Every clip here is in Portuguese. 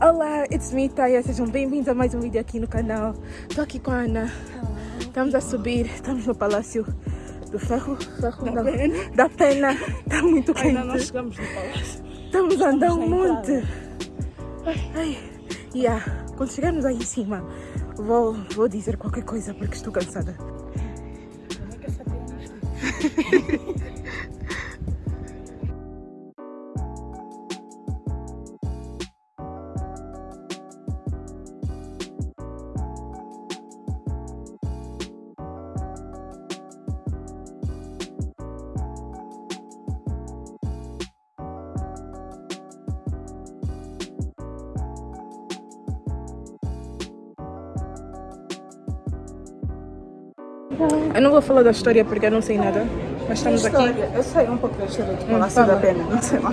Olá, it's me, Taya. Sejam bem-vindos a mais um vídeo aqui no canal. Estou aqui com a Ana. Estamos a subir, estamos no Palácio do Ferro, ferro Da Pena. da Pena. Está muito quente. Ainda não chegamos no palácio. Estamos a andar um monte. Ai, ai. Yeah. Quando chegarmos aí em cima, vou, vou dizer qualquer coisa porque estou cansada. Como é que essa pena Eu não vou falar da história porque eu não sei nada. Mas estamos aqui. Eu sei um pouco da história do Palácio fala. da Pena, não sei lá.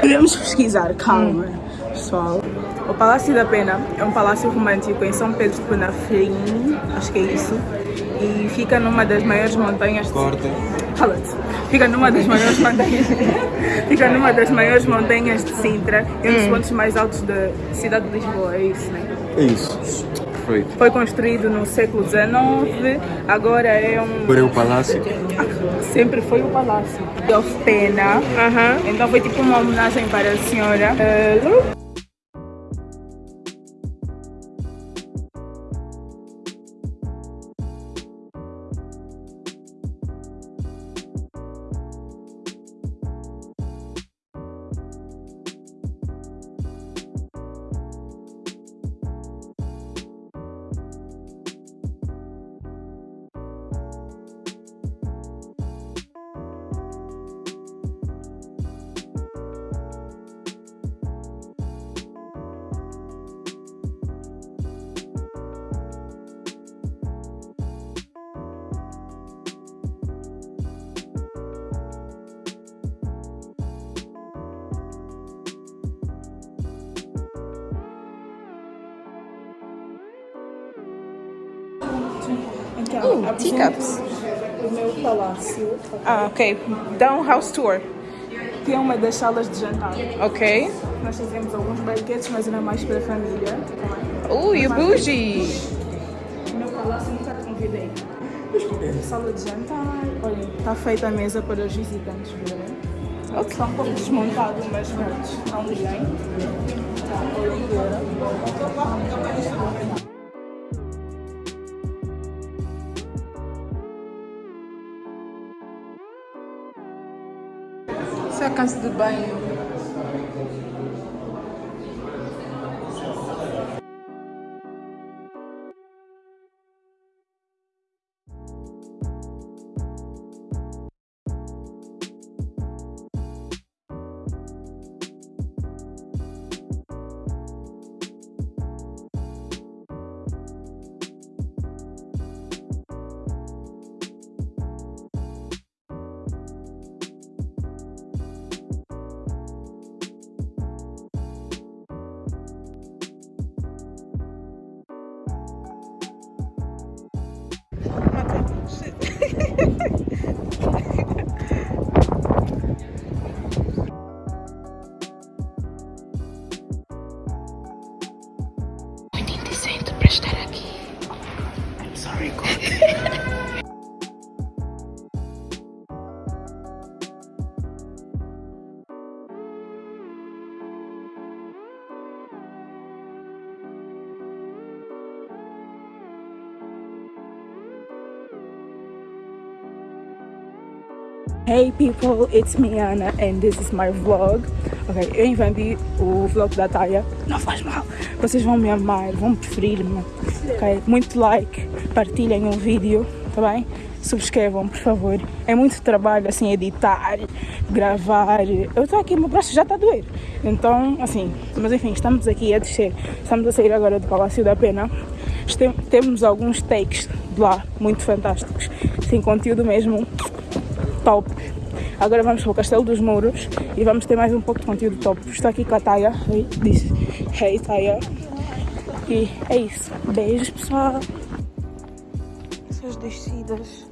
Podemos pesquisar, calma, pessoal. O Palácio da Pena é um palácio romântico em São Pedro de Penafrim, acho que é isso, e fica numa das maiores montanhas. De... Corta. Cala-te. Fica numa das maiores montanhas. fica numa das maiores montanhas de Sintra, e um dos pontos mais altos da cidade de Lisboa, é isso, né? É isso. Perfeito. Foi construído no século XIX, agora é um. Agora é o palácio. Sempre foi o palácio. Of Pena. Aham. Então foi tipo uma homenagem para a senhora. Eh, Uh, teacups. O meu palácio. Ah, ok. Dá um house tour. Que é uma das salas de jantar. Ok. Nós fizemos alguns banquetes, mas era mais para a família. Ui, o bougie. O meu palácio nunca te convidei. Sala de jantar. Olha, está feita a mesa para os visitantes verem. Ok. Está um pouco desmontado, mas pronto, não liguem. Isso é casa de banho. Hey people, it's me Ana and this is my vlog. Ok, eu inventei o vlog da Taya. Não faz mal. Vocês vão me amar, vão preferir-me. Ok, muito like, partilhem o vídeo, tá bem? Subscrevam, por favor. É muito trabalho assim editar, gravar. Eu estou aqui, meu braço já está a doer. Então, assim, mas enfim, estamos aqui a descer. Estamos a sair agora do Palácio da Pena. Temos alguns takes de lá muito fantásticos. Sem conteúdo mesmo top. Agora vamos para o Castelo dos Mouros e vamos ter mais um pouco de conteúdo top. Estou aqui com a Taya, disse Hey Taya. E é isso. Beijos pessoal. Essas descidas.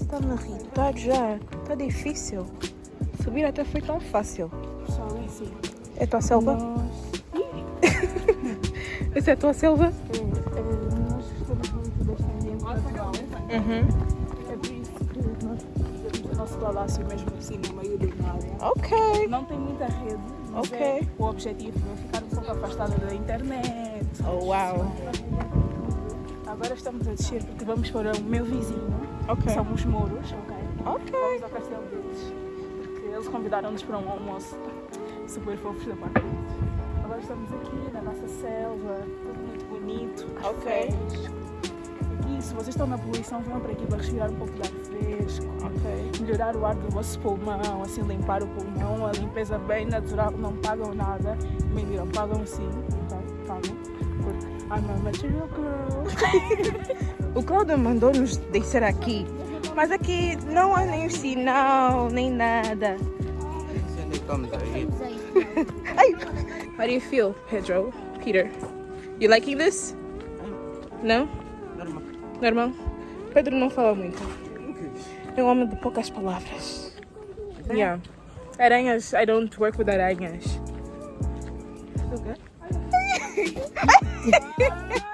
Está-me a irritar já. Está difícil. Subir até foi tão fácil. Pessoal, é assim. É tua selva? Nós... Essa é a tua selva? nós gostamos muito deste ambiente natural. Uhum. Palácio mesmo assim no meio do nada. Ok. Não tem muita rede, Ok. é, o objetivo é ficar um pouco afastada da internet. Oh, uau. Agora estamos a descer porque vamos para o meu vizinho, Ok. que são os muros, ok? Ok. Vamos ao castelo deles, porque eles convidaram-nos para um almoço super fofos da parte deles. Agora estamos aqui na nossa selva, tudo muito bonito, Ok. fresco. Se vocês estão na poluição, venham para aqui para respirar um pouco de ar fresco, Ok. melhorar o ar do vosso pulmão, assim limpar o pulmão, a limpeza bem natural, não pagam nada. Mentira, pagam sim, ok? Pagam. Porque I'm a material girl. O Cláudio mandou-nos descer aqui, mas aqui não há nem sinal, nem nada. Ai. How do you feel, Pedro? Peter? You liking this? Não? Normal. Normal? Pedro não fala muito. É um homem de poucas palavras. Yeah. Aranhas, I don't work with aranhas. Nada,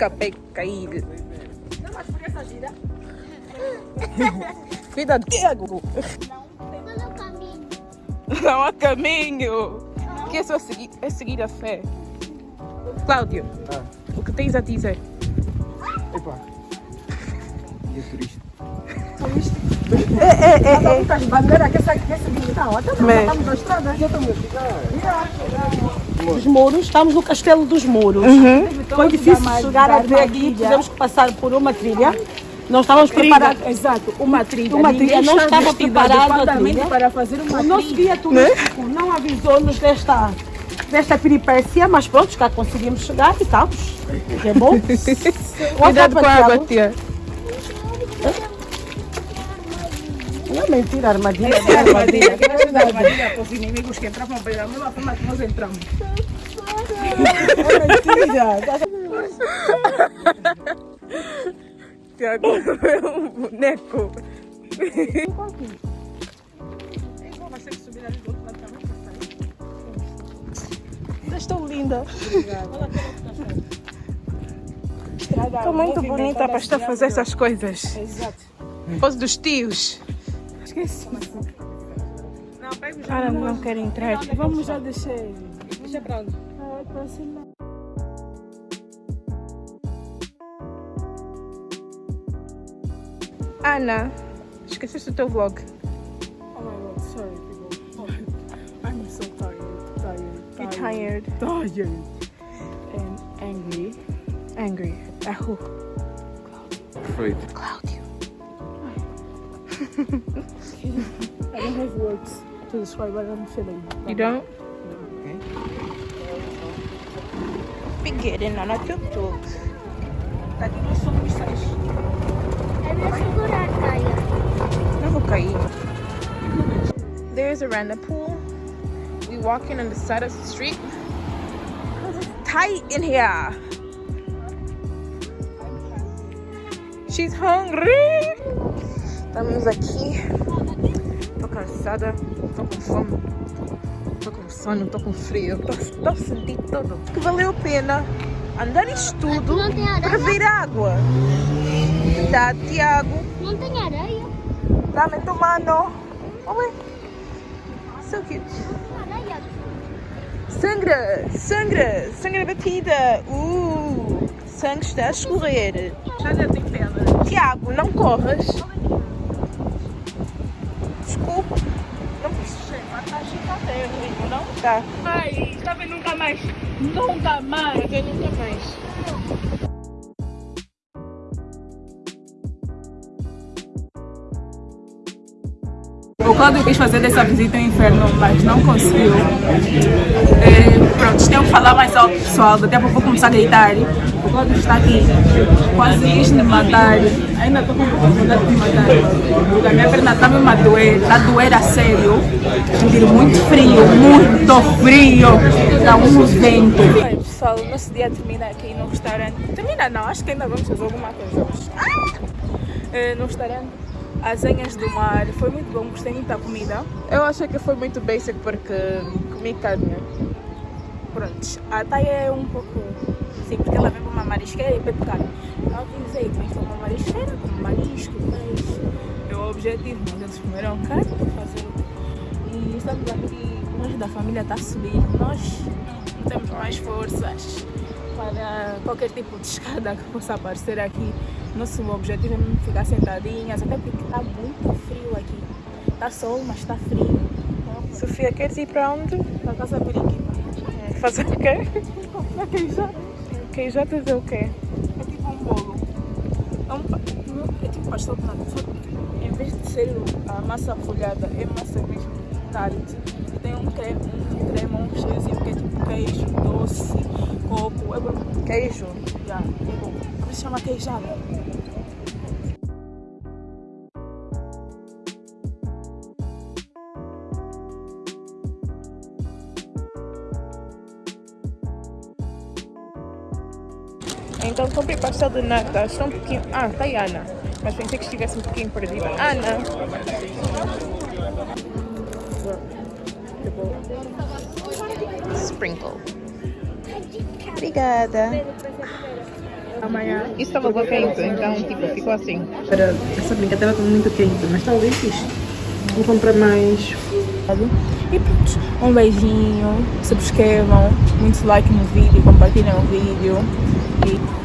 Acabei de cair. Cuidado, Tiago. Não há caminho. Que é só seguir, é seguir a fé. Cláudio, Ah. o que tens a dizer? Epa. Guia turista. As bandeiras que essa que essa até nós Mas- estamos na estrada. Os muros, estamos no Castelo dos Muros. Foi difícil chegar até aqui, tivemos que passar por uma trilha. Não estávamos preparados. Exato, uma trilha. Uma Ninguém trilha, não estava vestido preparado a adequadamente trilha. para fazer uma O nosso guia turístico não avisou-nos desta, desta peripécia, mas pronto, cá conseguimos chegar e estamos. É bom. Cuidado com a água, tia. Não é mentira, armadilha. Essa é a armadilha. Essa é a armadilha para os inimigos que entravam pela mesma forma que nós entramos. Tiago é um boneco. Mas tem que subir ali do outro lado também. Vocês estão linda. Estou muito bonita para estar a fazer essas coisas. Exato. Pose dos tios. Esqueci. Não, pega já. Cara, não quero entrar. Vamos já descer. Deixa pra onde? Ah, cima. Ana, esqueceste o teu vlog. Oh my god, sorry people. I'm so tired. Tired. You're tired. Tired. And angry. Angry. É who? Perfeito. Cláudio. I don't have words to describe what I'm feeling. You don't? Figueiredo na tuk-tuk. Aqui nós somos seis. É meu segurar, Caia. Não vou cair. There's a random pool. We walking on the side of the street. Cause it's tight in here. She's hungry. Estamos aqui. Tô cansada. Tô com fome. Tô com sono. Tô com frio. Tô, tô sentindo tudo. Que valeu a pena andar isto tudo para ver água. Tá, Tiago? Não tem areia? Dame tu mano. Oh, so cute. Sangra, sangra, sangra batida. Uh, sangue está a escorrer. Já tem pena. Tiago, não corras. Não tá. Ai, vendo nunca mais. Nunca mais. Eu nunca mais. O Cláudio quis fazer dessa visita ao inferno, mas não conseguiu. É, Pronto, tenho que falar mais alto, pessoal. Daqui a pouco vou começar a gritar. O Cláudio está aqui, quase quis me matar. Ainda estou com um pouco de vontade de me matar. Porque a minha perna está mesmo a doer, está a doer a sério. Sentir muito frio, muito frio. Está um vento. Oi, pessoal, o nosso dia termina aqui no restaurante. Termina não, acho que ainda vamos fazer alguma coisa hoje. Eh, no restaurante Azenhas do Mar. Foi muito bom, gostei muito da comida. Eu achei que foi muito basic porque comi carne. Pronto, a Thay é um pouco. Sim, porque ela vem para uma marisqueira e carne. Ela diz aí, vem para uma marisqueira, com marisco, peixe. É o objetivo, mas eles comeram carne para fazer. E estamos aqui, nós da família está a subir. Nós não temos mais forças para qualquer tipo de escada que possa aparecer aqui. Nosso objetivo é ficar sentadinhas, até porque está muito frio aqui. Está sol, mas está frio. Sofia, queres ir para onde? Para casa periquita. Fazer o quê? Queijada. Queijotas é o quê? É tipo um bolo. É, um, é tipo pastel de nata. Que em vez de ser a massa folhada, é massa mesmo tart. E tem um creme, um creme, um recheiozinho que é tipo queijo, doce, coco. É bom. Queijo. Já, é bom. Por isso chama queijada. Então comprei pastel de nata, está um pouquinho. Ah, tá aí Ana. Mas pensei que estivesse um pouquinho perdida. Ana! Sprinkle. Obrigada. Amanhã. Isso estava quente, então tipo, ficou assim. Para essa brincadeira está muito quente, mas está bem fixe. Vou comprar mais. E pronto, um beijinho, subscrevam, muito like no vídeo, compartilhem o vídeo e